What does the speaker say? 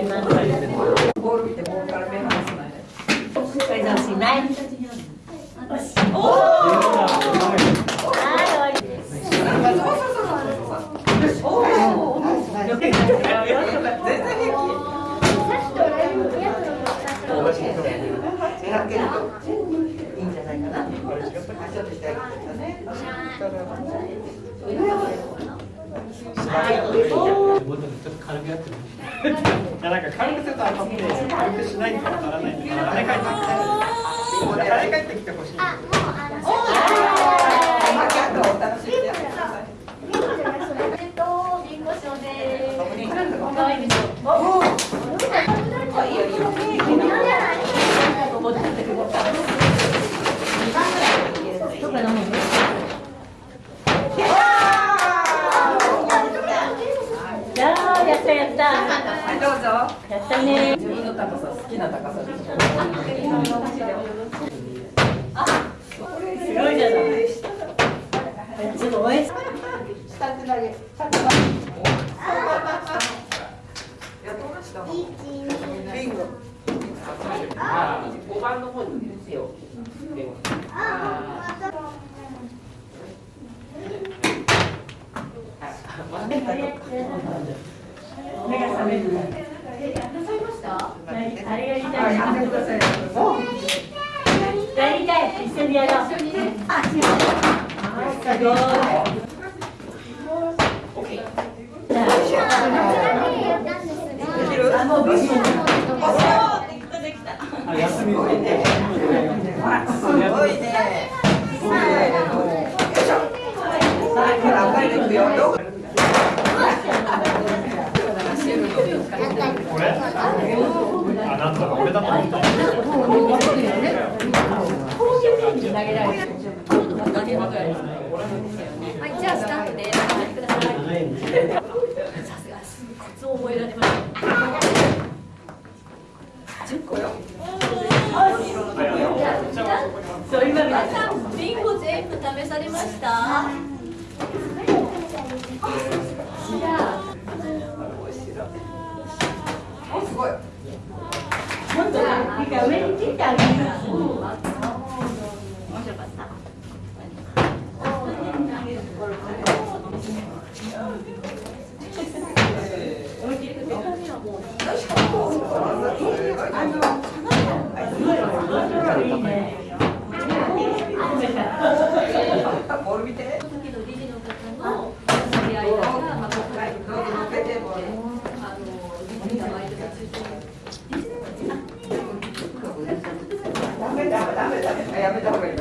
ります。ボール見てボールから目離さないで。これどうしない。おお。はい、ちょっと軽くやってる。いやなんか軽くすると当たって軽くしないと当たらないんで、跳ね返ってきて、跳ね返ってきてほしい。あ、キャットお楽しみにやってください。でしょ。あ、いいよいいよ。どっか飲むやーやったはい、どうぞ。やったね自分の高さ、好きな高さです。すごいじゃないすごい下手投げ。やってました。ビンゴ。五番の方に手を電話。目が覚めるあれやりたいやってください。やりたい一緒にやろうあ、すごいじゃできる？あ休みを入れて。すごいね。せーの。よいしょ。はい、ほら、赤いのいくよ。よこれ？あ、なんだ、俺だと思った。はい、じゃあスタートで。お待ちください。さすがです。コツを覚えられました。十個よ。そう今皆さん、ビンゴ全部試されました。すごい。もっといいか上に切ってあげるやめた方。がいい。